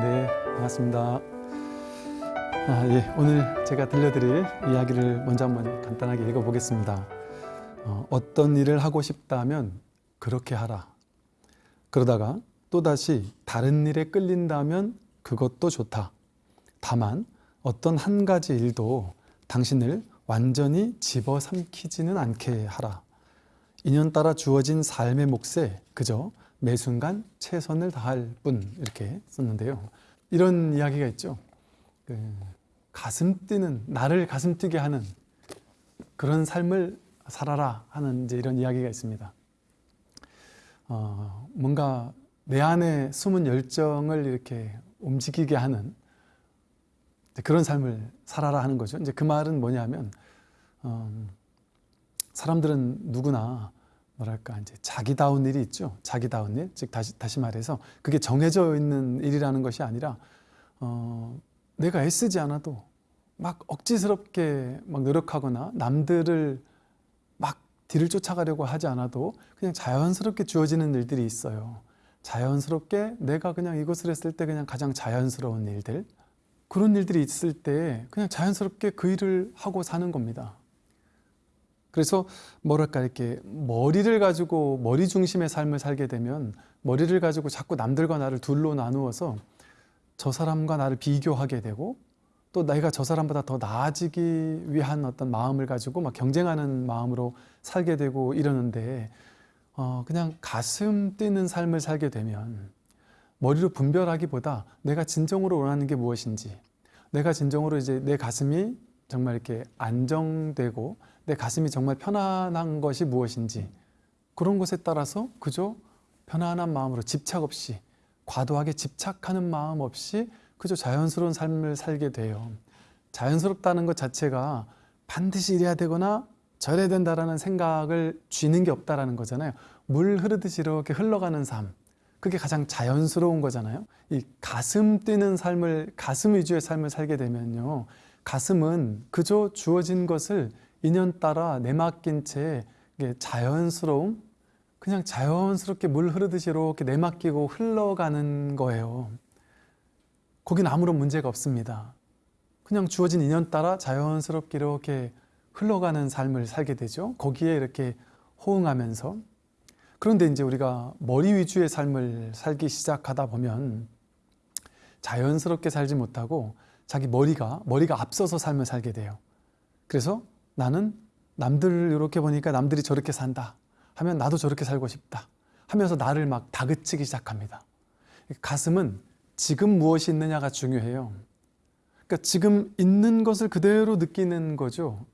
네, 반갑습니다. 아, 예, 오늘 제가 들려드릴 이야기를 먼저 한번 간단하게 읽어보겠습니다. 어, 어떤 일을 하고 싶다면 그렇게 하라. 그러다가 또다시 다른 일에 끌린다면 그것도 좋다. 다만 어떤 한 가지 일도 당신을 완전히 집어삼키지는 않게 하라. 인연따라 주어진 삶의 몫에 그저 매 순간 최선을 다할 뿐 이렇게 썼는데요. 이런 이야기가 있죠. 그 가슴 뛰는 나를 가슴 뛰게 하는 그런 삶을 살아라 하는 이제 이런 이야기가 있습니다. 어, 뭔가 내 안에 숨은 열정을 이렇게 움직이게 하는 그런 삶을 살아라 하는 거죠. 이제 그 말은 뭐냐면 어, 사람들은 누구나 뭐랄까 이제 자기다운 일이 있죠. 자기다운 일, 즉 다시 다시 말해서 그게 정해져 있는 일이라는 것이 아니라 어, 내가 애쓰지 않아도 막 억지스럽게 막 노력하거나 남들을 막 뒤를 쫓아가려고 하지 않아도 그냥 자연스럽게 주어지는 일들이 있어요. 자연스럽게 내가 그냥 이것을 했을 때 그냥 가장 자연스러운 일들 그런 일들이 있을 때 그냥 자연스럽게 그 일을 하고 사는 겁니다. 그래서 뭐랄까 이렇게 머리를 가지고 머리 중심의 삶을 살게 되면 머리를 가지고 자꾸 남들과 나를 둘로 나누어서 저 사람과 나를 비교하게 되고 또 내가 저 사람보다 더 나아지기 위한 어떤 마음을 가지고 막 경쟁하는 마음으로 살게 되고 이러는데 어 그냥 가슴 뛰는 삶을 살게 되면 머리로 분별하기보다 내가 진정으로 원하는 게 무엇인지 내가 진정으로 이제 내 가슴이 정말 이렇게 안정되고 내 가슴이 정말 편안한 것이 무엇인지 그런 것에 따라서 그저 편안한 마음으로 집착 없이 과도하게 집착하는 마음 없이 그저 자연스러운 삶을 살게 돼요. 자연스럽다는 것 자체가 반드시 이래야 되거나 저래야 된다라는 생각을 쥐는 게 없다라는 거잖아요. 물 흐르듯이 이렇게 흘러가는 삶. 그게 가장 자연스러운 거잖아요. 이 가슴 뛰는 삶을 가슴 위주의 삶을 살게 되면요. 가슴은 그저 주어진 것을 인연 따라 내맡긴 채 자연스러움, 그냥 자연스럽게 물 흐르듯이 이렇게 내맡기고 흘러가는 거예요. 거긴 아무런 문제가 없습니다. 그냥 주어진 인연 따라 자연스럽게 이렇게 흘러가는 삶을 살게 되죠. 거기에 이렇게 호응하면서. 그런데 이제 우리가 머리 위주의 삶을 살기 시작하다 보면 자연스럽게 살지 못하고 자기 머리가 머리가 앞서서 삶을 살게 돼요. 그래서 나는 남들을 이렇게 보니까 남들이 저렇게 산다 하면 나도 저렇게 살고 싶다 하면서 나를 막 다그치기 시작합니다. 가슴은 지금 무엇이 있느냐가 중요해요. 그러니까 지금 있는 것을 그대로 느끼는 거죠.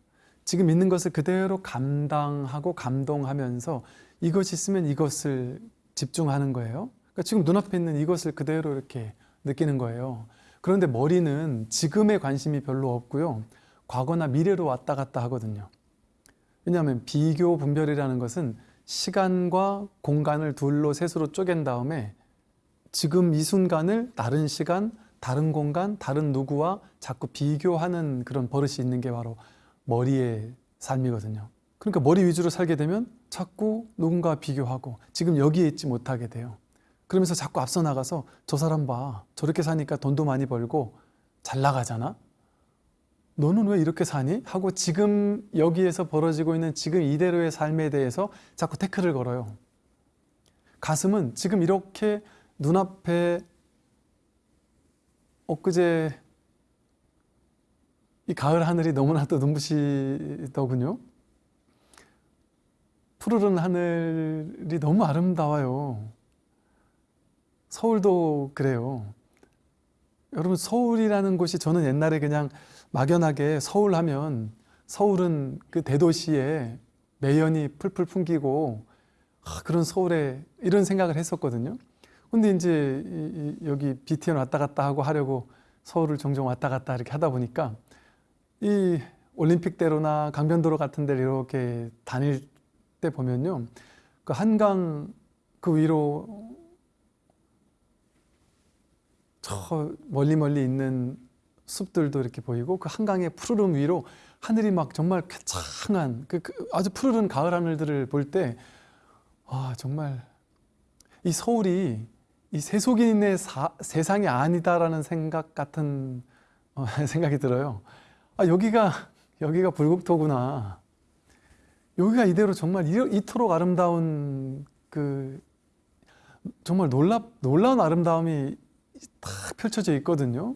지금 있는 것을 그대로 감당하고 감동하면서 이것이 있으면 이것을 집중하는 거예요. 그러니까 지금 눈앞에 있는 이것을 그대로 이렇게 느끼는 거예요. 그런데 머리는 지금에 관심이 별로 없고요. 과거나 미래로 왔다 갔다 하거든요. 왜냐하면 비교 분별이라는 것은 시간과 공간을 둘로 셋으로 쪼갠 다음에 지금 이 순간을 다른 시간, 다른 공간, 다른 누구와 자꾸 비교하는 그런 버릇이 있는 게 바로 머리의 삶이거든요. 그러니까 머리 위주로 살게 되면 자꾸 누군가 비교하고 지금 여기에 있지 못하게 돼요. 그러면서 자꾸 앞서 나가서 저 사람 봐. 저렇게 사니까 돈도 많이 벌고 잘 나가잖아. 너는 왜 이렇게 사니? 하고 지금 여기에서 벌어지고 있는 지금 이대로의 삶에 대해서 자꾸 태클을 걸어요. 가슴은 지금 이렇게 눈앞에 엊그제 이 가을 하늘이 너무나도 눈부시더군요. 푸르른 하늘이 너무 아름다워요. 서울도 그래요. 여러분 서울이라는 곳이 저는 옛날에 그냥 막연하게 서울 하면 서울은 그 대도시에 매연이 풀풀 풍기고 아, 그런 서울에 이런 생각을 했었거든요. 근데 이제 여기 BTN 왔다 갔다 하고 하려고 서울을 종종 왔다 갔다 이렇게 하다 보니까 이 올림픽대로나 강변도로 같은 데를 이렇게 다닐 때 보면요. 그 한강 그 위로 저 멀리 멀리 있는 숲들도 이렇게 보이고 그 한강의 푸르름 위로 하늘이 막 정말 쾌창한 그, 그 아주 푸르른 가을 하늘들을 볼 때 아 정말 이 서울이 이 세속인의 사- 세상이 아니다라는 생각 같은 어, 생각이 들어요. 아 여기가 여기가 불국토구나. 여기가 이대로 정말 이- 이토록 아름다운 그 정말 놀랍 놀라운 아름다움이 다 펼쳐져 있거든요.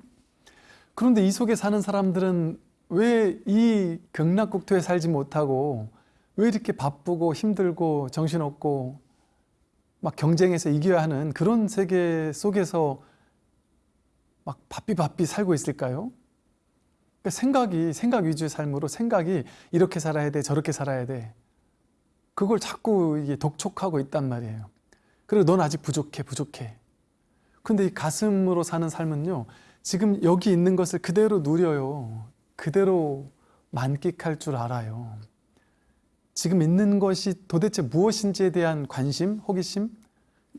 그런데 이 속에 사는 사람들은 왜 이 극락국토에 살지 못하고 왜 이렇게 바쁘고 힘들고 정신없고 막 경쟁해서 이겨야 하는 그런 세계 속에서 막 바삐 바삐 살고 있을까요? 그러니까 생각이 생각 위주의 삶으로 생각이 이렇게 살아야 돼 저렇게 살아야 돼 그걸 자꾸 이게 독촉하고 있단 말이에요. 그리고 넌 아직 부족해 부족해. 근데 이 가슴으로 사는 삶은요 지금 여기 있는 것을 그대로 누려요. 그대로 만끽할 줄 알아요. 지금 있는 것이 도대체 무엇인지에 대한 관심, 호기심,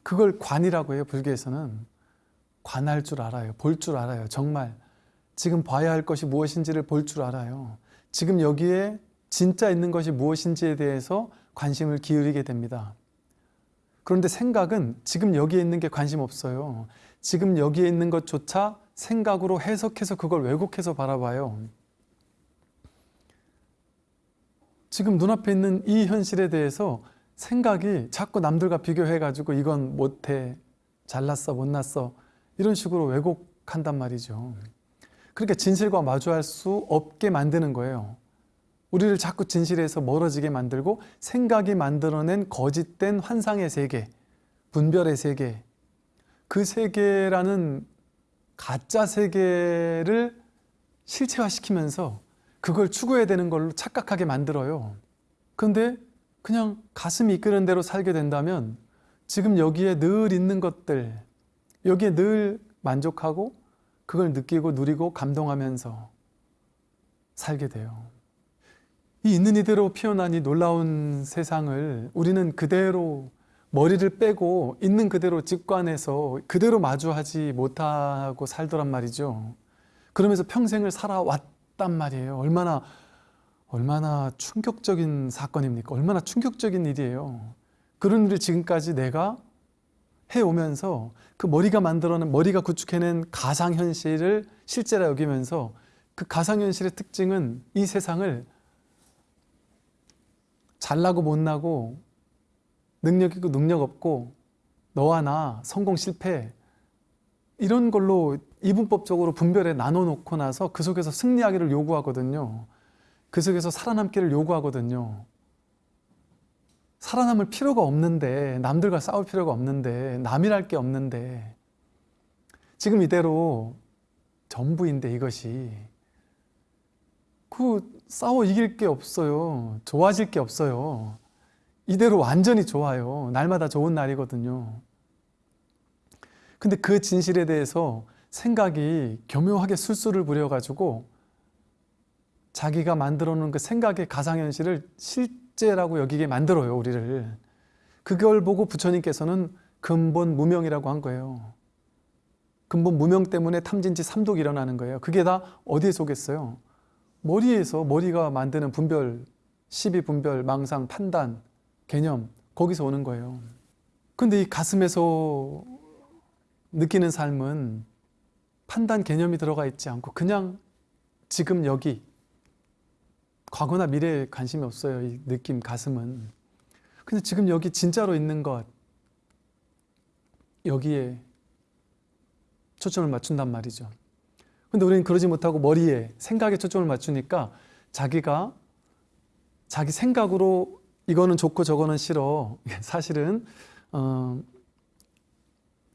그걸 관이라고 해요. 불교에서는 관할 줄 알아요. 볼 줄 알아요. 정말 지금 봐야 할 것이 무엇인지를 볼 줄 알아요. 지금 여기에 진짜 있는 것이 무엇인지에 대해서 관심을 기울이게 됩니다. 그런데 생각은 지금 여기에 있는 게 관심 없어요. 지금 여기에 있는 것조차 생각으로 해석해서 그걸 왜곡해서 바라봐요. 지금 눈앞에 있는 이 현실에 대해서 생각이 자꾸 남들과 비교해가지고 이건 못해, 잘났어, 못났어 이런 식으로 왜곡한단 말이죠. 그러니까 진실과 마주할 수 없게 만드는 거예요. 우리를 자꾸 진실에서 멀어지게 만들고 생각이 만들어낸 거짓된 환상의 세계, 분별의 세계, 그 세계라는 가짜 세계를 실체화시키면서 그걸 추구해야 되는 걸로 착각하게 만들어요. 근데 그냥 가슴이 이끄는 대로 살게 된다면 지금 여기에 늘 있는 것들, 여기에 늘 만족하고 그걸 느끼고 누리고 감동하면서 살게 돼요. 이 있는 이대로 피어난 이 놀라운 세상을 우리는 그대로 머리를 빼고 있는 그대로 직관해서 그대로 마주하지 못하고 살더란 말이죠. 그러면서 평생을 살아왔단 말이에요. 얼마나 얼마나 충격적인 사건입니까? 얼마나 충격적인 일이에요. 그런 일을 지금까지 내가 해오면서 그 머리가 만들어낸 머리가 구축해낸 가상현실을 실제라 여기면서 그 가상현실의 특징은 이 세상을 잘나고 못나고 능력 있고 능력 없고 너와 나 성공 실패 이런 걸로 이분법적으로 분별해 나눠 놓고 나서 그 속에서 승리하기를 요구하거든요. 그 속에서 살아남기를 요구하거든요. 살아남을 필요가 없는데 남들과 싸울 필요가 없는데 남이랄 게 없는데 지금 이대로 전부인데 이것이 그 싸워 이길 게 없어요. 좋아질 게 없어요. 이대로 완전히 좋아요. 날마다 좋은 날이거든요. 근데 그 진실에 대해서 생각이 교묘하게 술수를 부려가지고 자기가 만들어 놓은 그 생각의 가상현실을 실제라고 여기게 만들어요, 우리를. 그걸 보고 부처님께서는 근본 무명이라고 한 거예요. 근본 무명 때문에 탐진치 삼독이 일어나는 거예요. 그게 다 어디에 속했어요? 머리에서 머리가 만드는 분별, 시비 분별, 망상, 판단, 개념 거기서 오는 거예요. 근데 이 가슴에서 느끼는 삶은 판단 개념이 들어가 있지 않고 그냥 지금 여기 과거나 미래에 관심이 없어요. 이 느낌 가슴은. 근데 지금 여기 진짜로 있는 것 여기에 초점을 맞춘단 말이죠. 근데 우리는 그러지 못하고 머리에 생각에 초점을 맞추니까 자기가 자기 생각으로 이거는 좋고 저거는 싫어. 사실은 어,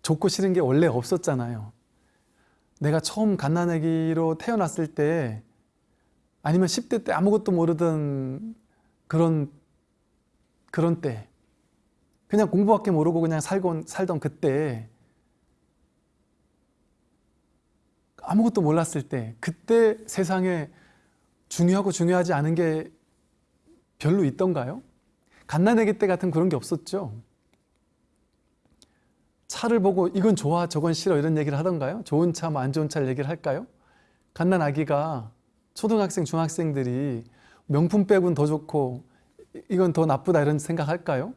좋고 싫은 게 원래 없었잖아요. 내가 처음 갓난아기로 태어났을 때 아니면 10대 때 아무것도 모르던 그런 그런 때 그냥 공부밖에 모르고 그냥 살곤 살던 그때 아무것도 몰랐을 때 그때 세상에 중요하고 중요하지 않은 게 별로 있던가요? 갓난아기 때 같은 그런 게 없었죠. 차를 보고 이건 좋아 저건 싫어 이런 얘기를 하던가요? 좋은 차, 뭐 안 좋은 차를 얘기를 할까요? 갓난아기가 초등학생, 중학생들이 명품 백은 더 좋고 이건 더 나쁘다 이런 생각할까요?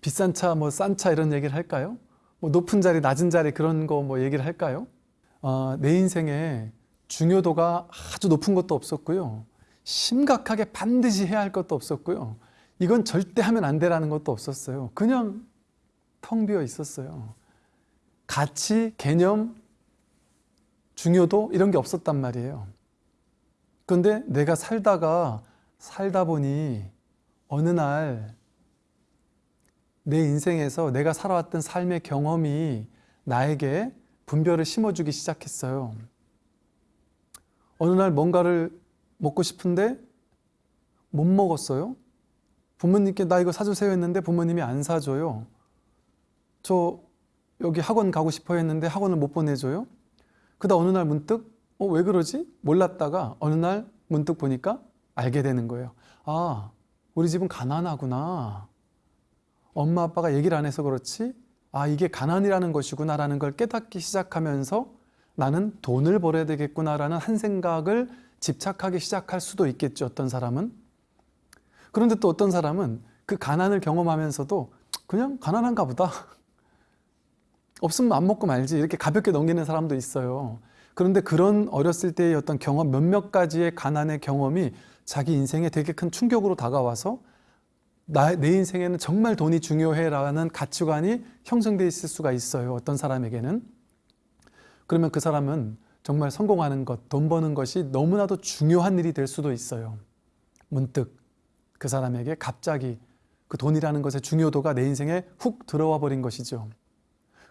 비싼 차, 뭐 싼 차 이런 얘기를 할까요? 뭐 높은 자리, 낮은 자리 그런 거 뭐 얘기를 할까요? 어, 내 인생에 중요도가 아주 높은 것도 없었고요. 심각하게 반드시 해야 할 것도 없었고요. 이건 절대 하면 안 되라는 것도 없었어요. 그냥 텅 비어 있었어요. 가치, 개념, 중요도 이런 게 없었단 말이에요. 그런데 내가 살다가 살다 보니 어느 날 내 인생에서 내가 살아왔던 삶의 경험이 나에게 분별을 심어주기 시작했어요. 어느 날 뭔가를 먹고 싶은데 못 먹었어요. 부모님께 나 이거 사주세요 했는데 부모님이 안 사줘요. 저 여기 학원 가고 싶어 했는데 학원을 못 보내줘요. 그다 어느 날 문득 어, 왜 그러지? 몰랐다가 어느 날 문득 보니까 알게 되는 거예요. 아, 우리 집은 가난하구나. 엄마 아빠가 얘기를 안 해서 그렇지 아 이게 가난이라는 것이구나 라는 걸 깨닫기 시작하면서 나는 돈을 벌어야 되겠구나 라는 한 생각을 집착하기 시작할 수도 있겠죠 어떤 사람은 그런데 또 어떤 사람은 그 가난을 경험하면서도 그냥 가난한가 보다 없으면 안 먹고 말지 이렇게 가볍게 넘기는 사람도 있어요 그런데 그런 어렸을 때의 어떤 경험 몇몇 가지의 가난의 경험이 자기 인생에 되게 큰 충격으로 다가와서 나, 내 인생에는 정말 돈이 중요해라는 가치관이 형성되어 있을 수가 있어요. 어떤 사람에게는. 그러면 그 사람은 정말 성공하는 것, 돈 버는 것이 너무나도 중요한 일이 될 수도 있어요. 문득 그 사람에게 갑자기 그 돈이라는 것의 중요도가 내 인생에 훅 들어와 버린 것이죠.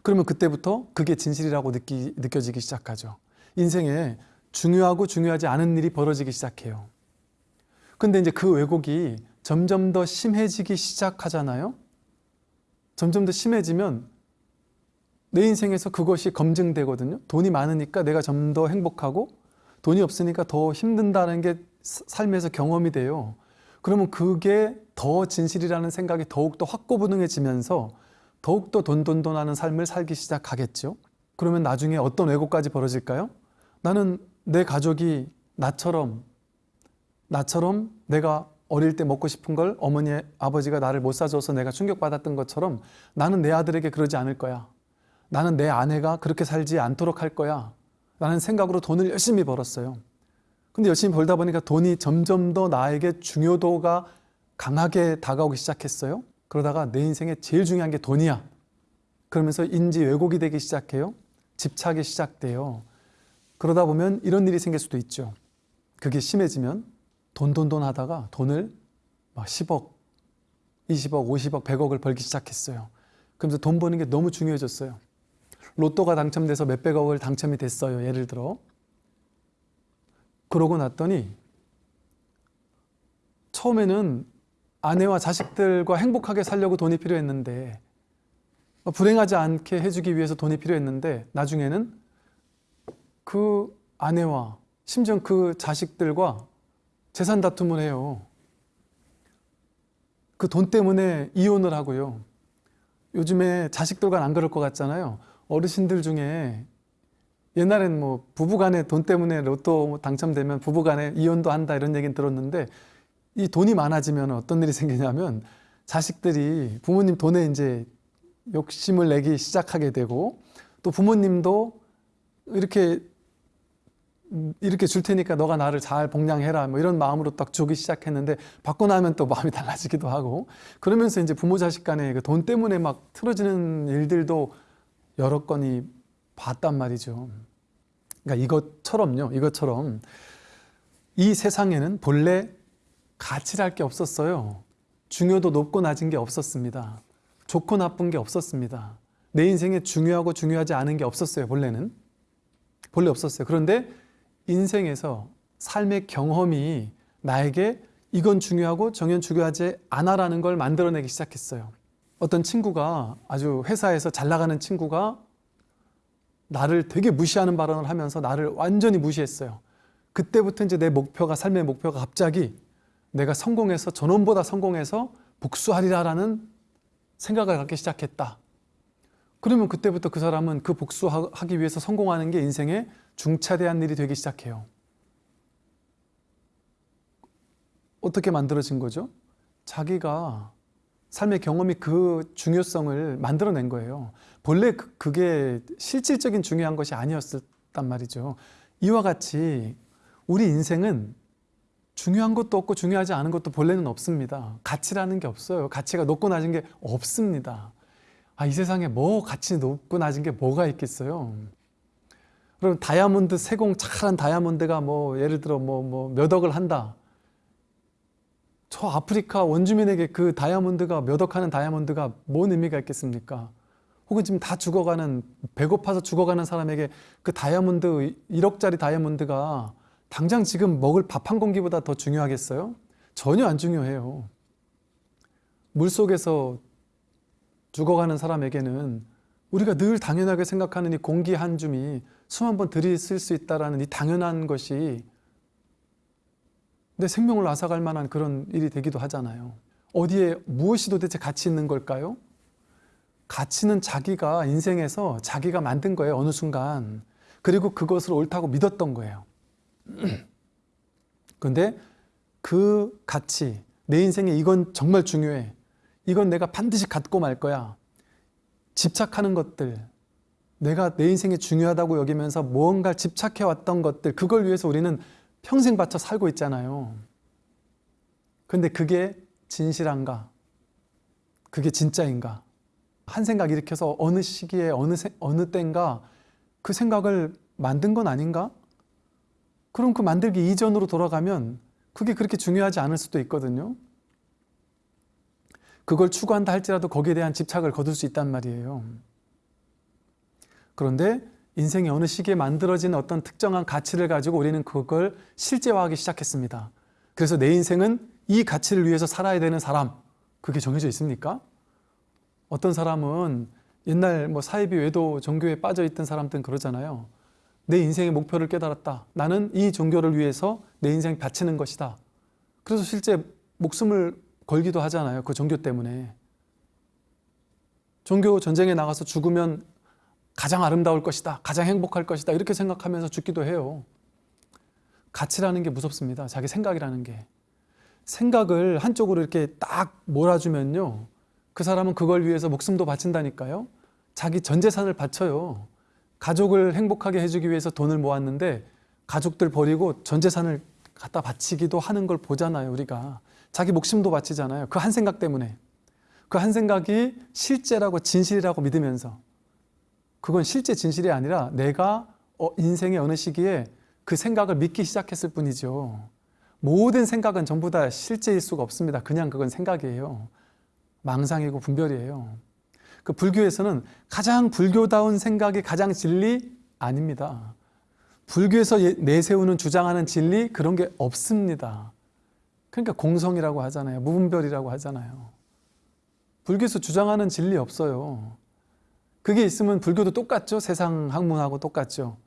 그러면 그때부터 그게 진실이라고 느끼, 느껴지기 시작하죠. 인생에 중요하고 중요하지 않은 일이 벌어지기 시작해요. 근데 이제 그 왜곡이 점점 더 심해지기 시작하잖아요. 점점 더 심해지면 내 인생에서 그것이 검증되거든요. 돈이 많으니까 내가 좀 더 행복하고 돈이 없으니까 더 힘든다는 게 삶에서 경험이 돼요. 그러면 그게 더 진실이라는 생각이 더욱더 확고부능해지면서 더욱더 돈돈돈 하는 삶을 살기 시작하겠죠. 그러면 나중에 어떤 왜곡까지 벌어질까요? 나는 내 가족이 나처럼 나처럼 내가 어릴 때 먹고 싶은 걸 어머니, 아버지가 나를 못 사줘서 내가 충격받았던 것처럼 나는 내 아들에게 그러지 않을 거야. 나는 내 아내가 그렇게 살지 않도록 할 거야. 라는 생각으로 돈을 열심히 벌었어요. 근데 열심히 벌다 보니까 돈이 점점 더 나에게 중요도가 강하게 다가오기 시작했어요. 그러다가 내 인생에 제일 중요한 게 돈이야. 그러면서 인지 왜곡이 되기 시작해요. 집착이 시작돼요. 그러다 보면 이런 일이 생길 수도 있죠. 그게 심해지면 돈, 돈, 돈 하다가 돈을 막 10억, 20억, 50억, 100억을 벌기 시작했어요. 그러면서 돈 버는 게 너무 중요해졌어요. 로또가 당첨돼서 몇백억을 당첨이 됐어요. 예를 들어. 그러고 났더니 처음에는 아내와 자식들과 행복하게 살려고 돈이 필요했는데 불행하지 않게 해주기 위해서 돈이 필요했는데 나중에는 그 아내와 심지어 그 자식들과 재산 다툼을 해요. 그 돈 때문에 이혼을 하고요. 요즘에 자식들과는 안 그럴 것 같잖아요. 어르신들 중에 옛날엔 뭐 부부간에 돈 때문에 로또 당첨되면 부부간에 이혼도 한다 이런 얘기는 들었는데 이 돈이 많아지면 어떤 일이 생기냐면 자식들이 부모님 돈에 이제 욕심을 내기 시작하게 되고 또 부모님도 이렇게 이렇게 줄 테니까 너가 나를 잘 복양해라 뭐 이런 마음으로 딱 주기 시작했는데 받고 나면 또 마음이 달라지기도 하고 그러면서 이제 부모 자식 간에 그 돈 때문에 막 틀어지는 일들도 여러 건이 봤단 말이죠. 그러니까 이것처럼요. 이것처럼 이 세상에는 본래 가치랄 게 없었어요. 중요도 높고 낮은 게 없었습니다. 좋고 나쁜 게 없었습니다. 내 인생에 중요하고 중요하지 않은 게 없었어요. 본래는. 본래 없었어요. 그런데 인생에서 삶의 경험이 나에게 이건 중요하고 정연 중요하지 않아라는 걸 만들어내기 시작했어요. 어떤 친구가 아주 회사에서 잘 나가는 친구가 나를 되게 무시하는 발언을 하면서 나를 완전히 무시했어요. 그때부터 이제 내 목표가 삶의 목표가 갑자기 내가 성공해서 전원보다 성공해서 복수하리라라는 생각을 갖기 시작했다. 그러면 그때부터 그 사람은 그 복수하기 위해서 성공하는 게 인생의 중차대한 일이 되기 시작해요. 어떻게 만들어진 거죠? 자기가 삶의 경험이 그 중요성을 만들어낸 거예요. 본래 그- 그게 실질적인 중요한 것이 아니었단 말이죠. 이와 같이 우리 인생은 중요한 것도 없고 중요하지 않은 것도 본래는 없습니다. 가치라는 게 없어요. 가치가 높고 낮은 게 없습니다. 아, 이 세상에 뭐 가치 높고 낮은 게 뭐가 있겠어요? 그럼 다이아몬드 세공 잘한 다이아몬드가 뭐 예를 들어 뭐 뭐 몇 억을 한다. 저 아프리카 원주민에게 그 다이아몬드가 몇 억 하는 다이아몬드가 뭔 의미가 있겠습니까? 혹은 지금 다 죽어가는 배고파서 죽어가는 사람에게 그 다이아몬드 1억짜리 다이아몬드가 당장 지금 먹을 밥 한 공기보다 더 중요하겠어요? 전혀 안 중요해요. 물 속에서 죽어가는 사람에게는 우리가 늘 당연하게 생각하는 이 공기 한 줌이 숨한번 들이쓸 수 있다라는 이 당연한 것이 내 생명을 앗아갈 만한 그런 일이 되기도 하잖아요. 어디에 무엇이 도대체 가치 있는 걸까요? 가치는 자기가 인생에서 자기가 만든 거예요. 어느 순간. 그리고 그것을 옳다고 믿었던 거예요. 근데 그 가치, 내 인생에 이건 정말 중요해. 이건 내가 반드시 갖고 말 거야. 집착하는 것들, 내가 내 인생에 중요하다고 여기면서 무언가 집착해 왔던 것들, 그걸 위해서 우리는 평생 바쳐 살고 있잖아요. 근데 그게 진실한가? 그게 진짜인가? 한 생각 일으켜서 어느 시기에 어느 세- 어느 때인가 그 생각을 만든 건 아닌가? 그럼 그 만들기 이전으로 돌아가면 그게 그렇게 중요하지 않을 수도 있거든요. 그걸 추구한다 할지라도 거기에 대한 집착을 거둘 수 있단 말이에요. 그런데 인생의 어느 시기에 만들어진 어떤 특정한 가치를 가지고 우리는 그걸 실제화하기 시작했습니다. 그래서 내 인생은 이 가치를 위해서 살아야 되는 사람, 그게 정해져 있습니까? 어떤 사람은 옛날 뭐 사이비 외도 종교에 빠져 있던 사람들은 그러잖아요. 내 인생의 목표를 깨달았다. 나는 이 종교를 위해서 내 인생 바치는 것이다. 그래서 실제 목숨을 걸기도 하잖아요. 그 종교 때문에. 종교 전쟁에 나가서 죽으면 가장 아름다울 것이다. 가장 행복할 것이다. 이렇게 생각하면서 죽기도 해요. 가치라는 게 무섭습니다. 자기 생각이라는 게. 생각을 한쪽으로 이렇게 딱 몰아주면요. 그 사람은 그걸 위해서 목숨도 바친다니까요. 자기 전 재산을 바쳐요. 가족을 행복하게 해주기 위해서 돈을 모았는데 가족들 버리고 전 재산을 갖다 바치기도 하는 걸 보잖아요. 우리가. 자기 목숨도 바치잖아요. 그 한 생각 때문에. 그 한 생각이 실제라고 진실이라고 믿으면서 그건 실제 진실이 아니라 내가 어, 인생의 어느 시기에 그 생각을 믿기 시작했을 뿐이죠. 모든 생각은 전부 다 실제일 수가 없습니다. 그냥 그건 생각이에요. 망상이고 분별이에요. 그 불교에서는 가장 불교다운 생각이 가장 진리 아닙니다. 불교에서 예- 내세우는 주장하는 진리 그런 게 없습니다. 그러니까 공성이라고 하잖아요. 무분별이라고 하잖아요. 불교에서 주장하는 진리 없어요. 그게 있으면 불교도 똑같죠. 세상 학문하고 똑같죠.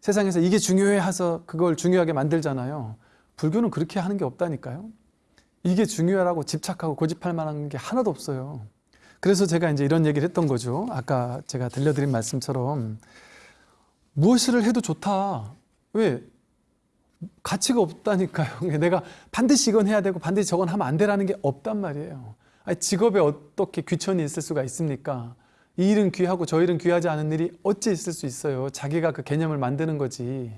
세상에서 이게 중요해 해서 그걸 중요하게 만들잖아요. 불교는 그렇게 하는 게 없다니까요. 이게 중요하라고 집착하고 고집할 만한 게 하나도 없어요. 그래서 제가 이제 이런 얘기를 했던 거죠. 아까 제가 들려드린 말씀처럼 무엇을 해도 좋다. 왜? 가치가 없다니까요. 내가 반드시 이건 해야 되고 반드시 저건 하면 안 되라는 게 없단 말이에요. 직업에 어떻게 귀천이 있을 수가 있습니까? 이 일은 귀하고 저 일은 귀하지 않은 일이 어찌 있을 수 있어요. 자기가 그 개념을 만드는 거지.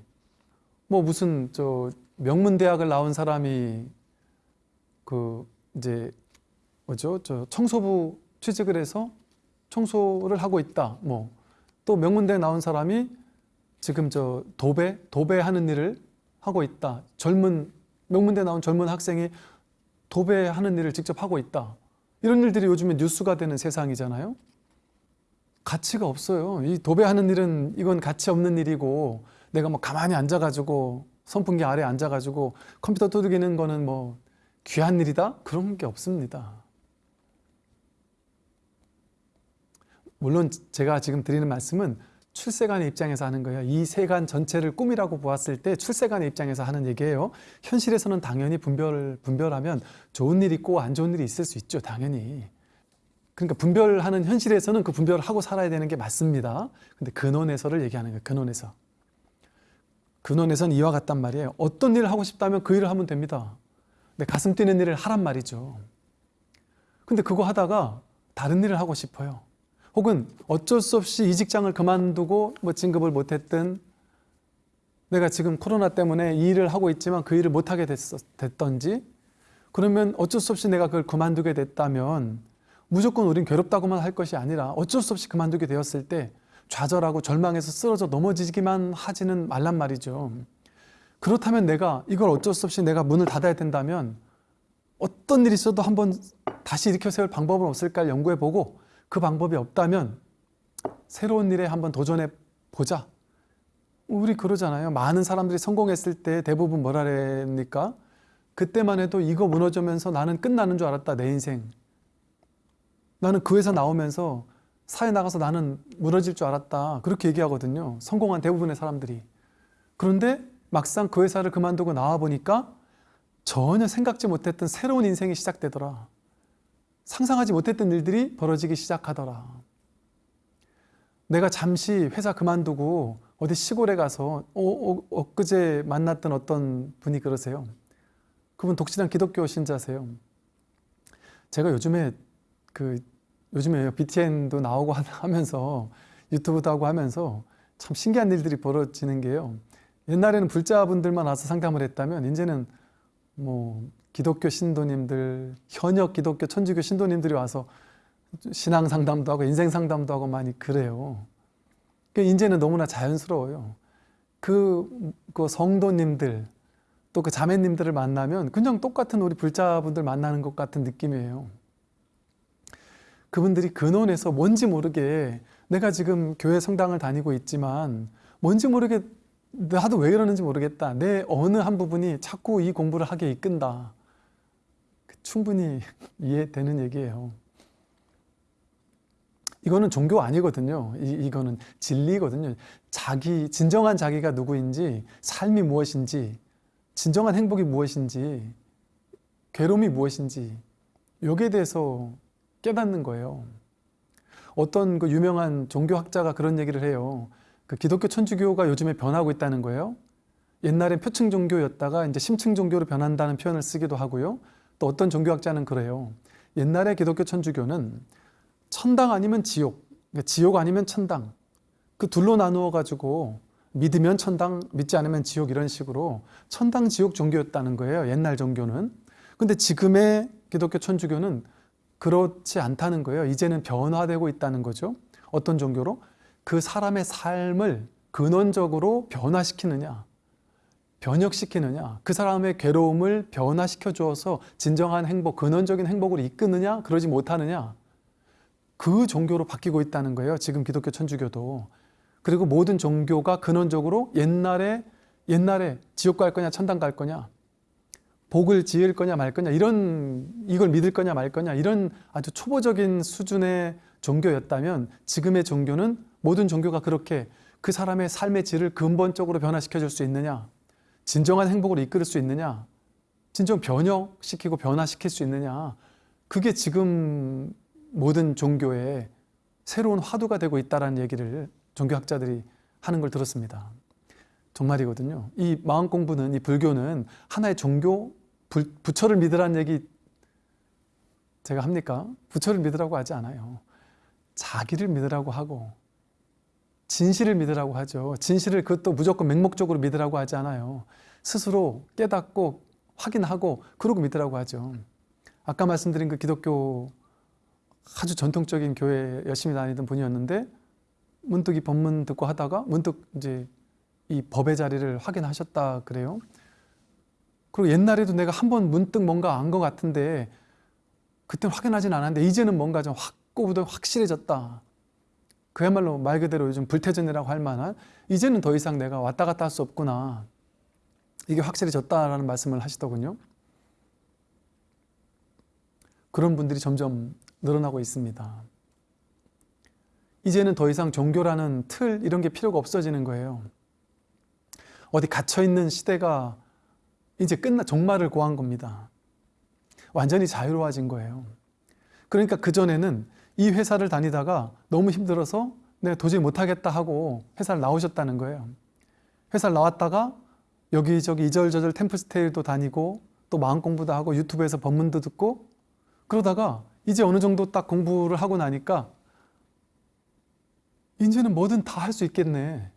뭐 무슨 저 명문 대학을 나온 사람이 그 이제 뭐죠? 저 청소부 취직을 해서 청소를 하고 있다. 뭐 또 명문대 나온 사람이 지금 저 도배 도배하는 일을 하고 있다. 젊은 명문대 나온 젊은 학생이 도배하는 일을 직접 하고 있다. 이런 일들이 요즘에 뉴스가 되는 세상이잖아요. 가치가 없어요. 이 도배하는 일은 이건 가치 없는 일이고 내가 뭐 가만히 앉아가지고 선풍기 아래 앉아가지고 컴퓨터 두들기는 거는 뭐 귀한 일이다? 그런 게 없습니다. 물론 제가 지금 드리는 말씀은 출세관의 입장에서 하는 거예요. 이 세간 전체를 꿈이라고 보았을 때 출세관의 입장에서 하는 얘기예요. 현실에서는 당연히 분별, 분별하면 좋은 일이 있고 안 좋은 일이 있을 수 있죠. 당연히. 그러니까 분별하는 현실에서는 그 분별을 하고 살아야 되는 게 맞습니다. 근데 근원에서를 얘기하는 거예요. 근원에서. 근원에서는 이와 같단 말이에요. 어떤 일을 하고 싶다면 그 일을 하면 됩니다. 근데 가슴 뛰는 일을 하란 말이죠. 근데 그거 하다가 다른 일을 하고 싶어요. 혹은 어쩔 수 없이 이 직장을 그만두고 뭐 진급을 못했든 내가 지금 코로나 때문에 이 일을 하고 있지만 그 일을 못하게 됐었, 됐던지 그러면 어쩔 수 없이 내가 그걸 그만두게 됐다면 무조건 우린 괴롭다고만 할 것이 아니라 어쩔 수 없이 그만두게 되었을 때 좌절하고 절망해서 쓰러져 넘어지기만 하지는 말란 말이죠. 그렇다면 내가 이걸 어쩔 수 없이 내가 문을 닫아야 된다면 어떤 일이 있어도 한번 다시 일으켜 세울 방법은 없을까 연구해 보고 그 방법이 없다면 새로운 일에 한번 도전해 보자. 우리 그러잖아요. 많은 사람들이 성공했을 때 대부분 뭐라 그랬니까? 그때만 해도 이거 무너지면서 나는 끝나는 줄 알았다. 내 인생. 나는 그 회사 나오면서 사회 나가서 나는 무너질 줄 알았다. 그렇게 얘기하거든요. 성공한 대부분의 사람들이. 그런데 막상 그 회사를 그만두고 나와 보니까 전혀 생각지 못했던 새로운 인생이 시작되더라. 상상하지 못했던 일들이 벌어지기 시작하더라. 내가 잠시 회사 그만두고 어디 시골에 가서 어, 어, 엊그제 만났던 어떤 분이 그러세요. 그분 독실한 기독교 신자세요. 제가 요즘에 그 요즘에 BTN도 나오고 하면서 유튜브도 하고 하면서 참 신기한 일들이 벌어지는 게요. 옛날에는 불자분들만 와서 상담을 했다면 이제는 뭐 기독교 신도님들, 현역 기독교 천주교 신도님들이 와서 신앙 상담도 하고 인생 상담도 하고 많이 그래요. 그 이제는 너무나 자연스러워요. 그, 그 성도님들 또 그 자매님들을 만나면 그냥 똑같은 우리 불자분들 만나는 것 같은 느낌이에요. 그분들이 근원에서 뭔지 모르게 내가 지금 교회 성당을 다니고 있지만 뭔지 모르게 나도 왜 이러는지 모르겠다. 내 어느 한 부분이 자꾸 이 공부를 하게 이끈다. 충분히 이해되는 얘기예요. 이거는 종교 아니거든요. 이, 이거는 진리거든요. 자기, 진정한 자기가 누구인지, 삶이 무엇인지, 진정한 행복이 무엇인지, 괴로움이 무엇인지, 여기에 대해서 깨닫는 거예요. 어떤 그 유명한 종교학자가 그런 얘기를 해요. 그 기독교 천주교가 요즘에 변하고 있다는 거예요. 옛날엔 표층 종교였다가 이제 심층 종교로 변한다는 표현을 쓰기도 하고요. 또 어떤 종교학자는 그래요. 옛날에 기독교 천주교는 천당 아니면 지옥, 그러니까 지옥 아니면 천당 그 둘로 나누어 가지고 믿으면 천당, 믿지 않으면 지옥 이런 식으로 천당 지옥 종교였다는 거예요. 옛날 종교는. 근데 지금의 기독교 천주교는 그렇지 않다는 거예요. 이제는 변화되고 있다는 거죠. 어떤 종교로? 그 사람의 삶을 근원적으로 변화시키느냐, 변혁시키느냐, 그 사람의 괴로움을 변화시켜 주어서 진정한 행복, 근원적인 행복으로 이끄느냐, 그러지 못하느냐, 그 종교로 바뀌고 있다는 거예요. 지금 기독교 천주교도. 그리고 모든 종교가 근원적으로 옛날에 옛날에 지옥 갈 거냐 천당 갈 거냐 복을 지을 거냐 말 거냐 이런 이걸 믿을 거냐 말 거냐 이런 아주 초보적인 수준의 종교였다면 지금의 종교는 모든 종교가 그렇게 그 사람의 삶의 질을 근본적으로 변화시켜 줄 수 있느냐 진정한 행복으로 이끌 수 있느냐 진정 변혁시키고 변화시킬 수 있느냐 그게 지금 모든 종교의 새로운 화두가 되고 있다는 얘기를 종교학자들이 하는 걸 들었습니다. 정말이거든요. 이 마음 공부는 이 불교는 하나의 종교 부처를 믿으라는 얘기 제가 합니까? 부처를 믿으라고 하지 않아요. 자기를 믿으라고 하고 진실을 믿으라고 하죠. 진실을 그것도 무조건 맹목적으로 믿으라고 하지 않아요. 스스로 깨닫고 확인하고 그러고 믿으라고 하죠. 아까 말씀드린 그 기독교 아주 전통적인 교회 열심히 다니던 분이었는데 문득 이 법문 듣고 하다가 문득 이제 이 법의 자리를 확인하셨다 그래요. 그리고 옛날에도 내가 한 번 문득 뭔가 안 것 같은데 그때는 확인하진 않았는데 이제는 뭔가 좀 확고부터 확실해졌다. 그야말로 말 그대로 요즘 불태전이라고 할 만한 이제는 더 이상 내가 왔다 갔다 할 수 없구나. 이게 확실해졌다라는 말씀을 하시더군요. 그런 분들이 점점 늘어나고 있습니다. 이제는 더 이상 종교라는 틀 이런 게 필요가 없어지는 거예요. 어디 갇혀 있는 시대가 이제 끝나 종말을 고한 겁니다. 완전히 자유로워진 거예요. 그러니까 그 전에는 이 회사를 다니다가 너무 힘들어서 내가 도저히 못하겠다 하고 회사를 나오셨다는 거예요. 회사를 나왔다가 여기저기 이절저절 템플스테이도 다니고 또 마음 공부도 하고 유튜브에서 법문도 듣고 그러다가 이제 어느 정도 딱 공부를 하고 나니까 이제는 뭐든 다 할 수 있겠네.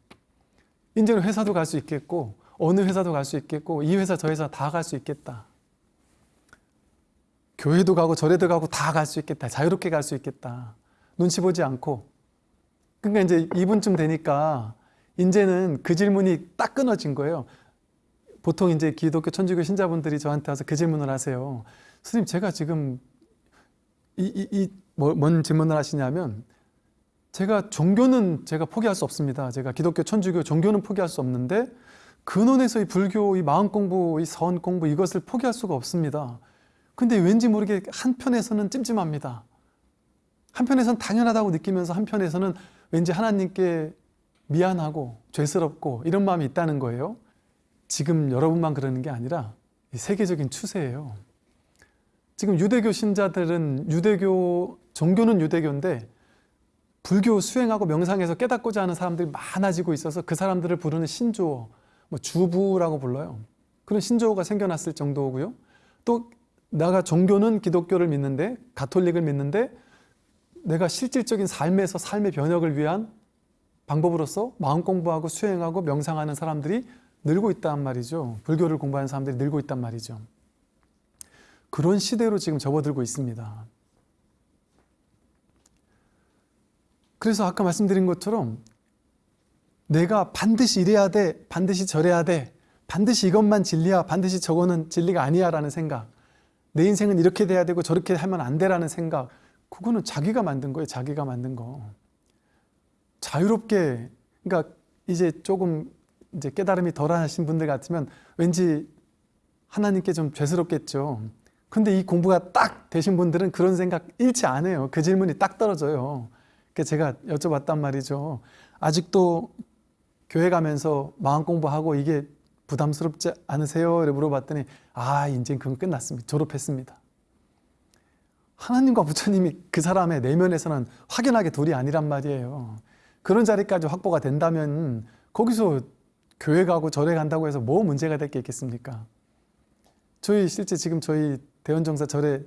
이제는 회사도 갈 수 있겠고 어느 회사도 갈 수 있겠고 이 회사 저 회사 다 갈 수 있겠다. 교회도 가고 절에도 가고 다 갈 수 있겠다. 자유롭게 갈 수 있겠다. 눈치 보지 않고. 그러니까 이제 이분쯤 되니까 이제는 그 질문이 딱 끊어진 거예요. 보통 이제 기독교 천주교 신자분들이 저한테 와서 그 질문을 하세요. 스님 제가 지금 이이이뭔 질문을 하시냐면 제가 종교는 제가 포기할 수 없습니다. 제가 기독교 천주교 종교는 포기할 수 없는데 근원에서 이 불교 이 마음 공부 이 선 공부 이것을 포기할 수가 없습니다. 근데 왠지 모르게 한편에서는 찜찜합니다. 한편에서는 당연하다고 느끼면서 한편에서는 왠지 하나님께 미안하고 죄스럽고 이런 마음이 있다는 거예요. 지금 여러분만 그러는 게 아니라 세계적인 추세예요. 지금 유대교 신자들은 유대교 종교는 유대교인데 불교 수행하고 명상해서 깨닫고자 하는 사람들이 많아지고 있어서 그 사람들을 부르는 신조어, 뭐 주부라고 불러요. 그런 신조어가 생겨났을 정도고요. 또 내가 종교는 기독교를 믿는데 가톨릭을 믿는데 내가 실질적인 삶에서 삶의 변혁을 위한 방법으로서 마음 공부하고 수행하고 명상하는 사람들이 늘고 있단 말이죠. 불교를 공부하는 사람들이 늘고 있단 말이죠. 그런 시대로 지금 접어들고 있습니다. 그래서 아까 말씀드린 것처럼 내가 반드시 이래야 돼, 반드시 저래야 돼, 반드시 이것만 진리야, 반드시 저거는 진리가 아니야 라는 생각. 내 인생은 이렇게 돼야 되고 저렇게 하면 안 돼라는 생각. 그거는 자기가 만든 거예요, 자기가 만든 거. 자유롭게 그러니까 이제 조금 이제 깨달음이 덜하신 분들 같으면 왠지 하나님께 좀 죄스럽겠죠. 근데 이 공부가 딱 되신 분들은 그런 생각 안 해요. 그 질문이 딱 떨어져요. 그 제가 여쭤봤단 말이죠. 아직도 교회 가면서 마음 공부하고 이게 부담스럽지 않으세요? 이렇게 물어봤더니 아 이제 그건 끝났습니다. 졸업했습니다. 하나님과 부처님이 그 사람의 내면에서는 확연하게 둘이 아니란 말이에요. 그런 자리까지 확보가 된다면 거기서 교회 가고 절에 간다고 해서 뭐 문제가 될 게 있겠습니까? 저희 실제 지금 저희 대원정사 절에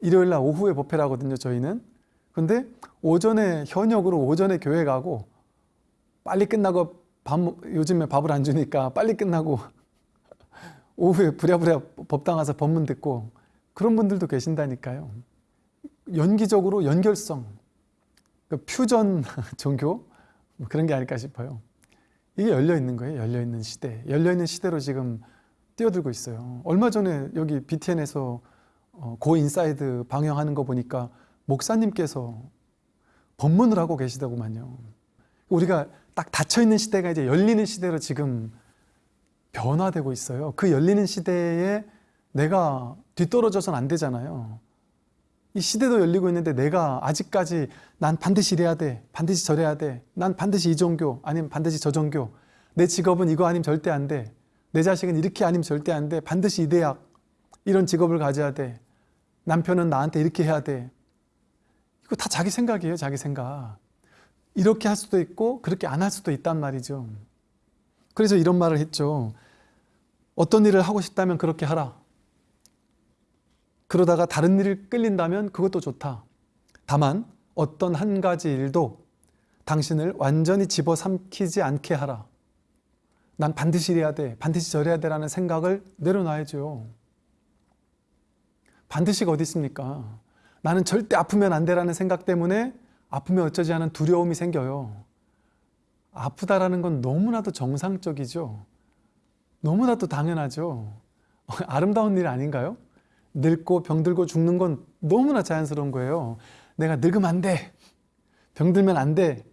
일요일 날 오후에 법회를 하거든요. 저희는 근데 오전에 현역으로 오전에 교회 가고 빨리 끝나고 밥 요즘에 밥을 안 주니까 빨리 끝나고 오후에 부랴부랴 법당 가서 법문 듣고 그런 분들도 계신다니까요. 연기적으로 연결성, 그 퓨전 종교 뭐 그런 게 아닐까 싶어요. 이게 열려 있는 거예요. 열려 있는 시대, 열려 있는 시대로 지금 뛰어들고 있어요. 얼마 전에 여기 BTN에서 어, Go Inside 방영하는 거 보니까 목사님께서 법문을 하고 계시더구만요. 우리가 딱 닫혀있는 시대가 이제 열리는 시대로 지금 변화되고 있어요. 그 열리는 시대에 내가 뒤떨어져서는 안 되잖아요. 이 시대도 열리고 있는데 내가 아직까지 난 반드시 이래야 돼. 반드시 저래야 돼. 난 반드시 이 종교 아니면 반드시 저 종교. 내 직업은 이거 아니면 절대 안 돼. 내 자식은 이렇게 아니면 절대 안 돼. 반드시 이 대학 이런 직업을 가져야 돼. 남편은 나한테 이렇게 해야 돼. 이거 다 자기 생각이에요, 자기 생각. 이렇게 할 수도 있고 그렇게 안 할 수도 있단 말이죠. 그래서 이런 말을 했죠. 어떤 일을 하고 싶다면 그렇게 하라. 그러다가 다른 일을 끌린다면 그것도 좋다. 다만 어떤 한 가지 일도 당신을 완전히 집어삼키지 않게 하라. 난 반드시 이래야 돼. 반드시 저래야 돼라는 생각을 내려놔야죠. 반드시가 어디 있습니까? 나는 절대 아프면 안 돼라는 생각 때문에 아프면 어쩌지 하는 두려움이 생겨요. 아프다라는 건 너무나도 정상적이죠. 너무나도 당연하죠. 아름다운 일 아닌가요? 늙고 병들고 죽는 건 너무나 자연스러운 거예요. 내가 늙으면 안 돼. 병들면 안 돼.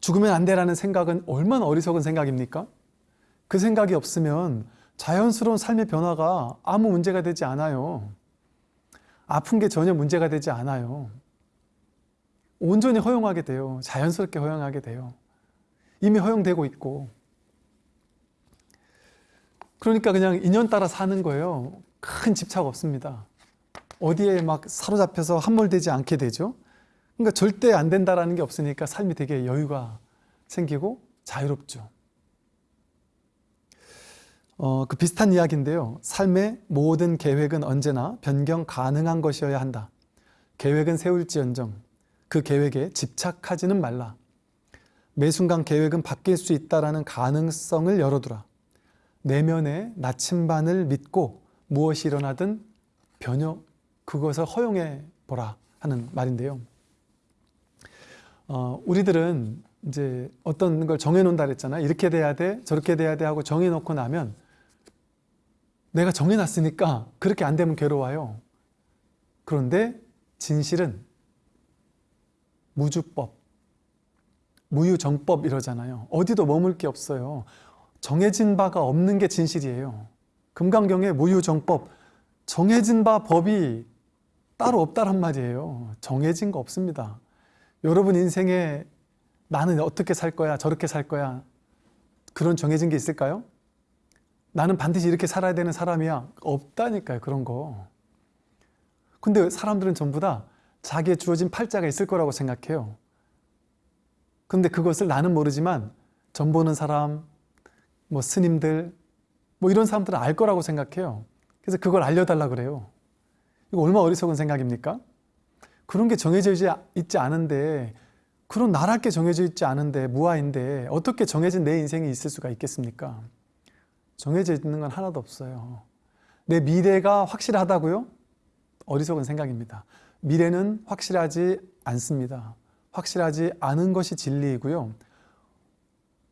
죽으면 안 돼라는 생각은 얼마나 어리석은 생각입니까? 그 생각이 없으면 자연스러운 삶의 변화가 아무 문제가 되지 않아요. 아픈 게 전혀 문제가 되지 않아요. 온전히 허용하게 돼요. 자연스럽게 허용하게 돼요. 이미 허용되고 있고. 그러니까 그냥 인연 따라 사는 거예요. 큰 집착 없습니다. 어디에 막 사로잡혀서 함몰되지 않게 되죠. 그러니까 절대 안 된다라는 게 없으니까 삶이 되게 여유가 생기고 자유롭죠. 어, 그 비슷한 이야기인데요. 삶의 모든 계획은 언제나 변경 가능한 것이어야 한다. 계획은 세울지언정 그 계획에 집착하지는 말라. 매 순간 계획은 바뀔 수 있다라는 가능성을 열어두라. 내면의 나침반을 믿고 무엇이 일어나든 변형 그것을 허용해 보라 하는 말인데요. 어, 우리들은 이제 어떤 걸 정해놓는다 그랬잖아요. 이렇게 돼야 돼, 저렇게 돼야 돼 하고 정해놓고 나면 내가 정해놨으니까 그렇게 안 되면 괴로워요. 그런데 진실은 무주법, 무유정법 이러잖아요. 어디도 머물 게 없어요. 정해진 바가 없는 게 진실이에요. 금강경에 무유정법, 정해진 바 법이 따로 없다란 말이에요. 정해진 거 없습니다. 여러분 인생에 나는 어떻게 살 거야, 저렇게 살 거야. 그런 정해진 게 있을까요? 나는 반드시 이렇게 살아야 되는 사람이야. 없다니까요, 그런 거. 근데 사람들은 전부 다 자기의 주어진 팔자가 있을 거라고 생각해요. 근데 그것을 나는 모르지만 전 보는 사람, 뭐 스님들, 뭐 이런 사람들은 알 거라고 생각해요. 그래서 그걸 알려달라 그래요. 이거 얼마나 어리석은 생각입니까? 그런 게 정해져 있지 않은데 그런 나랄 게 정해져 있지 않은데 무아인데 어떻게 정해진 내 인생이 있을 수가 있겠습니까? 정해져 있는 건 하나도 없어요. 내 미래가 확실하다고요? 어리석은 생각입니다. 미래는 확실하지 않습니다. 확실하지 않은 것이 진리이고요.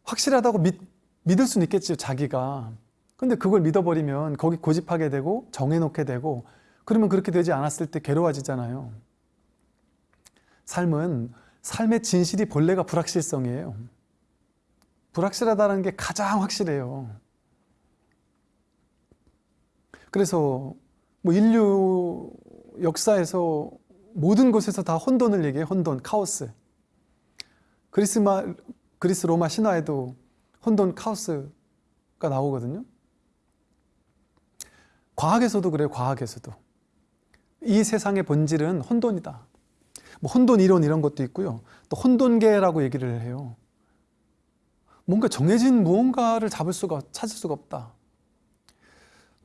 확실하다고 믿, 믿을 수는 있겠죠, 자기가. 근데 그걸 믿어버리면 거기 고집하게 되고 정해놓게 되고 그러면 그렇게 되지 않았을 때 괴로워지잖아요. 삶은 삶의 진실이 본래가 불확실성이에요. 불확실하다는 게 가장 확실해요. 그래서 뭐 인류 역사에서 모든 곳에서 다 혼돈을 얘기해 혼돈, 카오스. 그리스 마, 그리스 로마 신화에도 혼돈, 카오스가 나오거든요. 과학에서도 그래요, 과학에서도. 이 세상의 본질은 혼돈이다. 뭐 혼돈 이론 이런 것도 있고요. 또 혼돈계라고 얘기를 해요. 뭔가 정해진 무언가를 잡을 수가 찾을 수가 없다.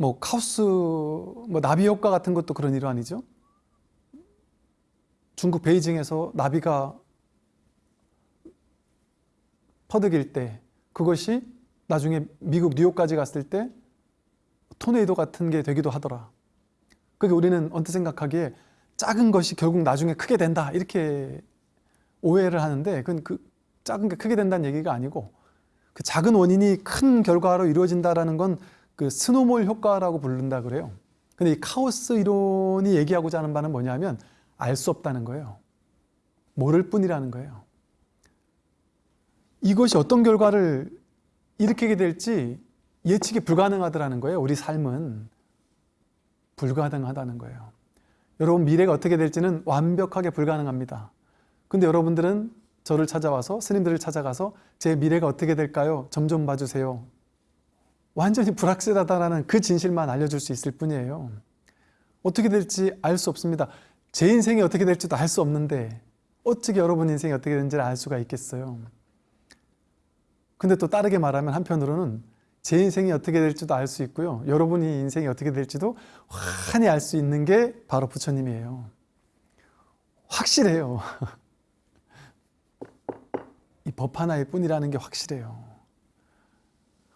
뭐 카오스, 뭐 나비 효과 같은 것도 그런 일환이죠. 중국 베이징에서 나비가 퍼득일 때 그것이 나중에 미국 뉴욕까지 갔을 때 토네이도 같은 게 되기도 하더라. 그게 우리는 언뜻 생각하기에 작은 것이 결국 나중에 크게 된다 이렇게 오해를 하는데 그건 그 작은 게 크게 된다는 얘기가 아니고 그 작은 원인이 큰 결과로 이루어진다라는 건 그 스노몰 효과라고 부른다 그래요. 근데 이 카오스 이론이 얘기하고자 하는 바는 뭐냐면 알 수 없다는 거예요. 모를 뿐이라는 거예요. 이것이 어떤 결과를 일으키게 될지 예측이 불가능하더라는 거예요. 우리 삶은 불가능하다는 거예요. 여러분 미래가 어떻게 될지는 완벽하게 불가능합니다. 근데 여러분들은 저를 찾아와서 스님들을 찾아가서 제 미래가 어떻게 될까요? 점 좀 봐주세요. 완전히 불확실하다라는 그 진실만 알려줄 수 있을 뿐이에요. 어떻게 될지 알 수 없습니다. 제 인생이 어떻게 될지도 알 수 없는데 어떻게 여러분 인생이 어떻게 되는지를 알 수가 있겠어요. 근데 또 다르게 말하면 한편으로는 제 인생이 어떻게 될지도 알 수 있고요. 여러분이 인생이 어떻게 될지도 환히 알 수 있는 게 바로 부처님이에요. 확실해요. 이 법 하나일 뿐이라는 게 확실해요.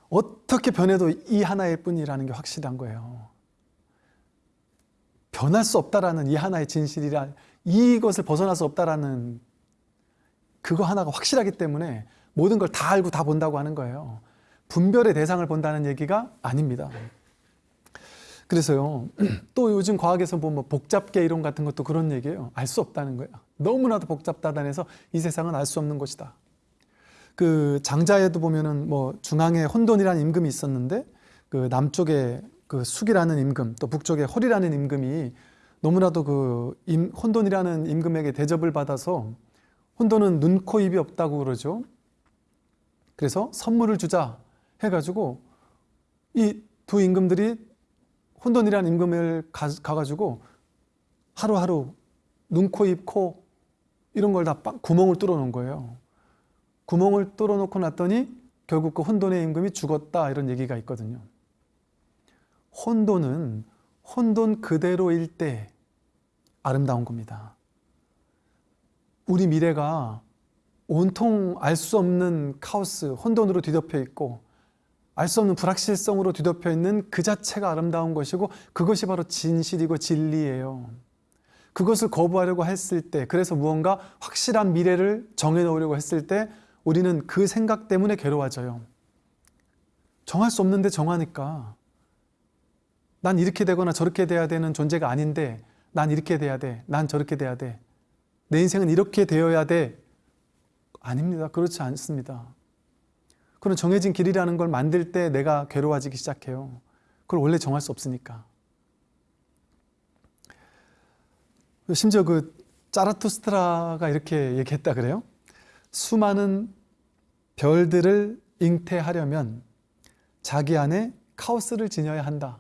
어떻게 변해도 이 하나일 뿐이라는 게 확실한 거예요. 변할 수 없다라는 이 하나의 진실이라 이것을 벗어날 수 없다라는 그거 하나가 확실하기 때문에 모든 걸 다 알고 다 본다고 하는 거예요. 분별의 대상을 본다는 얘기가 아닙니다. 그래서요, 또 요즘 과학에서 보면 뭐 복잡계 이론 같은 것도 그런 얘기예요. 알 수 없다는 거예요. 너무나도 복잡다단해서 이 세상은 알 수 없는 것이다. 그 장자에도 보면은 뭐 중앙에 혼돈이라는 임금이 있었는데 그 남쪽에 그 숙이라는 임금 또 북쪽에 홀이라는 임금이 너무나도 그 임, 혼돈이라는 임금에게 대접을 받아서 혼돈은 눈, 코, 입이 없다고 그러죠. 그래서 선물을 주자 해가지고 이 두 임금들이 혼돈이라는 임금을 가, 가지고 하루하루 눈, 코, 입, 코 이런 걸 다 구멍을 뚫어 놓은 거예요. 구멍을 뚫어 놓고 났더니 결국 그 혼돈의 임금이 죽었다 이런 얘기가 있거든요. 혼돈은 혼돈 그대로일 때 아름다운 겁니다. 우리 미래가 온통 알 수 없는 카오스, 혼돈으로 뒤덮여 있고 알 수 없는 불확실성으로 뒤덮여 있는 그 자체가 아름다운 것이고 그것이 바로 진실이고 진리예요. 그것을 거부하려고 했을 때, 그래서 무언가 확실한 미래를 정해놓으려고 했을 때 우리는 그 생각 때문에 괴로워져요. 정할 수 없는데 정하니까 난 이렇게 되거나 저렇게 돼야 되는 존재가 아닌데 난 이렇게 돼야 돼. 난 저렇게 돼야 돼. 내 인생은 이렇게 되어야 돼. 아닙니다. 그렇지 않습니다. 그런 정해진 길이라는 걸 만들 때 내가 괴로워지기 시작해요. 그걸 원래 정할 수 없으니까. 심지어 그 짜라투스트라가 이렇게 얘기했다 그래요. 수많은 별들을 잉태하려면 자기 안에 카오스를 지녀야 한다.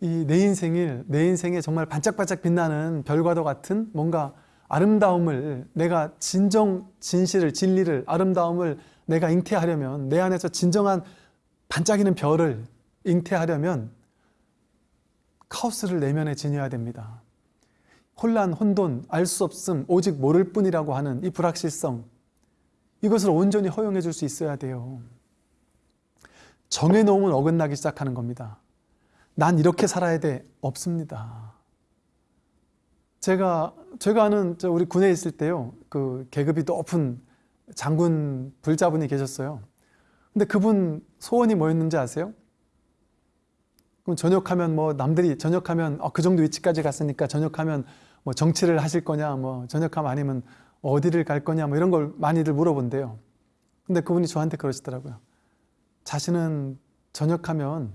이 내 인생을 내 인생에 정말 반짝반짝 빛나는 별과도 같은 뭔가 아름다움을 내가 진정 진실을 진리를 아름다움을 내가 잉태하려면 내 안에서 진정한 반짝이는 별을 잉태하려면 카오스를 내면에 지녀야 됩니다. 혼란, 혼돈, 알 수 없음, 오직 모를 뿐이라고 하는 이 불확실성 이것을 온전히 허용해 줄 수 있어야 돼요. 정해놓으면 어긋나기 시작하는 겁니다. 난 이렇게 살아야 돼. 없습니다. 제가, 제가 아는 저 우리 군에 있을 때요. 그 계급이 높은 장군 불자분이 계셨어요. 근데 그분 소원이 뭐였는지 아세요? 그럼 전역하면 뭐 남들이 전역하면 어, 그 정도 위치까지 갔으니까 전역하면 뭐 정치를 하실 거냐 뭐 전역하면 아니면 어디를 갈 거냐 뭐 이런 걸 많이들 물어본대요. 근데 그분이 저한테 그러시더라고요. 자신은 전역하면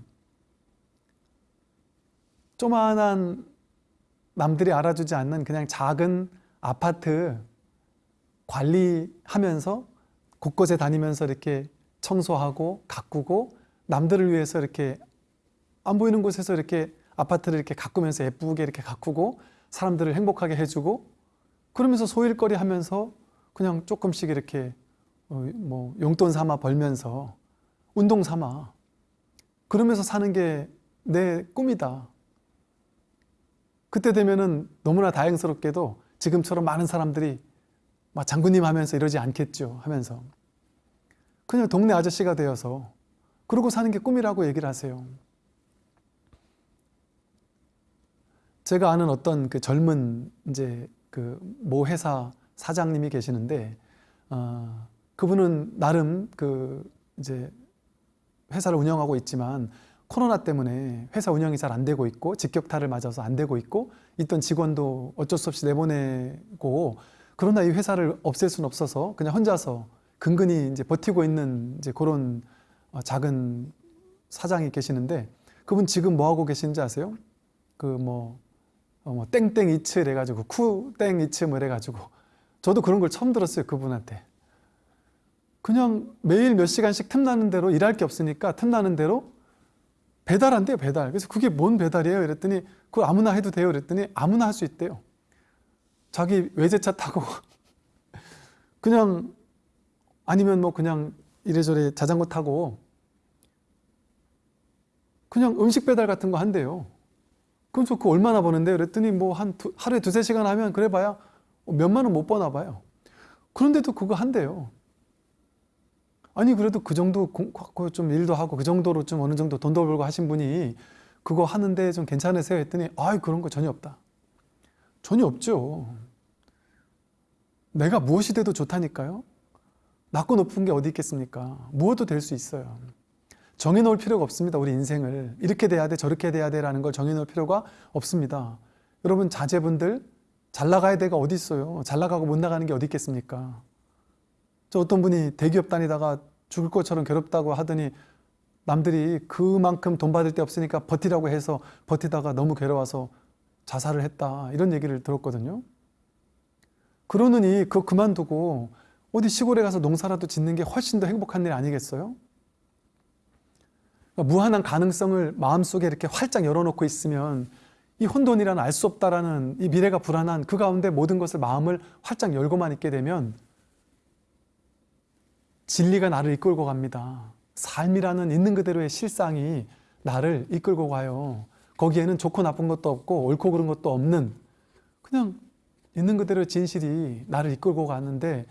조만한 남들이 알아주지 않는 그냥 작은 아파트 관리하면서 곳곳에 다니면서 이렇게 청소하고 가꾸고 남들을 위해서 이렇게 안 보이는 곳에서 이렇게 아파트를 이렇게 가꾸면서 예쁘게 이렇게 가꾸고 사람들을 행복하게 해주고 그러면서 소일거리 하면서 그냥 조금씩 이렇게 어, 뭐 용돈 삼아 벌면서 운동 삼아 그러면서 사는 게 내 꿈이다. 그때 되면은 너무나 다행스럽게도 지금처럼 많은 사람들이 막 장군님 하면서 이러지 않겠죠 하면서 그냥 동네 아저씨가 되어서 그러고 사는 게 꿈이라고 얘기를 하세요. 제가 아는 어떤 그 젊은 이제 그 모 회사 사장님이 계시는데 어, 그분은 나름 그 이제 회사를 운영하고 있지만 코로나 때문에 회사 운영이 잘 안 되고 있고 직격탄을 맞아서 안 되고 있고 있던 직원도 어쩔 수 없이 내보내고 그러나 이 회사를 없앨 수는 없어서 그냥 혼자서 근근히 이제 버티고 있는 이제 그런 어, 작은 사장이 계시는데 그분 지금 뭐 하고 계시는지 아세요? 그 뭐 어, 뭐 땡땡 이츠 이래가지고 쿠땡 이츠 뭐 이래가지고 저도 그런 걸 처음 들었어요 그분한테. 그냥 매일 몇 시간씩 틈나는 대로 일할 게 없으니까 틈나는 대로 배달한대요 배달. 그래서 그게 뭔 배달이에요? 이랬더니 그걸 아무나 해도 돼요? 이랬더니 아무나 할 수 있대요. 자기 외제차 타고. 그냥 아니면 뭐 그냥 이래저래 자전거 타고 그냥 음식 배달 같은 거 한대요 저그 얼마나 버는데? 그랬더니 뭐 한 하루에 두세 시간 하면 그래 봐야 몇만 원 못 버나 봐요. 그런데도 그거 한대요. 아니 그래도 그 정도 좀 일도 하고 그 정도로 좀 어느 정도 돈도 벌고 하신 분이 그거 하는데 좀 괜찮으세요? 했더니 아 그런 거 전혀 없다. 전혀 없죠. 내가 무엇이 돼도 좋다니까요. 낮고 높은 게 어디 있겠습니까? 무엇도 될 수 있어요 정해놓을 필요가 없습니다 우리 인생을. 이렇게 돼야 돼 저렇게 돼야 돼 라는 걸 정해놓을 필요가 없습니다. 여러분 자제분들 잘 나가야 돼가 어디 있어요? 잘 나가고 못 나가는 게 어디 있겠습니까? 저 어떤 분이 대기업 다니다가 죽을 것처럼 괴롭다고 하더니 남들이 그만큼 돈 받을 데 없으니까 버티라고 해서 버티다가 너무 괴로워서 자살을 했다 이런 얘기를 들었거든요. 그러느니 그거 그만두고 어디 시골에 가서 농사라도 짓는 게 훨씬 더 행복한 일 아니겠어요? 무한한 가능성을 마음속에 이렇게 활짝 열어놓고 있으면 이 혼돈이라는 알수 없다라는 이 미래가 불안한 그 가운데 모든 것을 마음을 활짝 열고만 있게 되면 진리가 나를 이끌고 갑니다. 삶이라는 있는 그대로의 실상이 나를 이끌고 가요. 거기에는 좋고 나쁜 것도 없고 옳고 그른 것도 없는 그냥 있는 그대로 진실이 나를 이끌고 가는데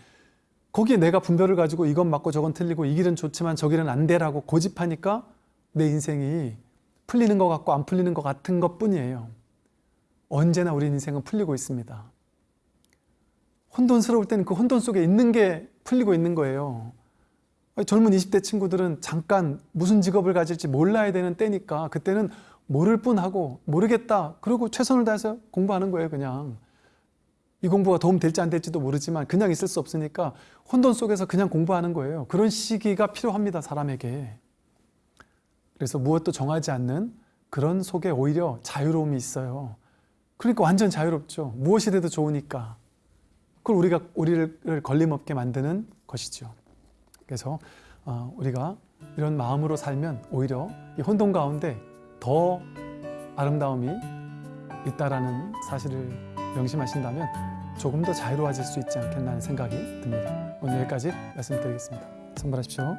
거기에 내가 분별을 가지고 이건 맞고 저건 틀리고 이 길은 좋지만 저 길은 안 돼라고 고집하니까 내 인생이 풀리는 것 같고 안 풀리는 것 같은 것 뿐이에요. 언제나 우리 인생은 풀리고 있습니다. 혼돈스러울 때는 그 혼돈 속에 있는 게 풀리고 있는 거예요. 젊은 20대 친구들은 잠깐 무슨 직업을 가질지 몰라야 되는 때니까 그때는 모를 뿐 하고 모르겠다. 그리고 최선을 다해서 공부하는 거예요, 그냥. 이 공부가 도움 될지 안 될지도 모르지만 그냥 있을 수 없으니까 혼돈 속에서 그냥 공부하는 거예요. 그런 시기가 필요합니다, 사람에게. 그래서 무엇도 정하지 않는 그런 속에 오히려 자유로움이 있어요. 그러니까 완전 자유롭죠. 무엇이 돼도 좋으니까. 그걸 우리가 우리를 걸림없게 만드는 것이죠. 그래서 어, 우리가 이런 마음으로 살면 오히려 이 혼돈 가운데 더 아름다움이 있다라는 사실을 명심하신다면 조금 더 자유로워질 수 있지 않겠나 하는 생각이 듭니다. 오늘 여기까지 말씀드리겠습니다. 선발하십시오.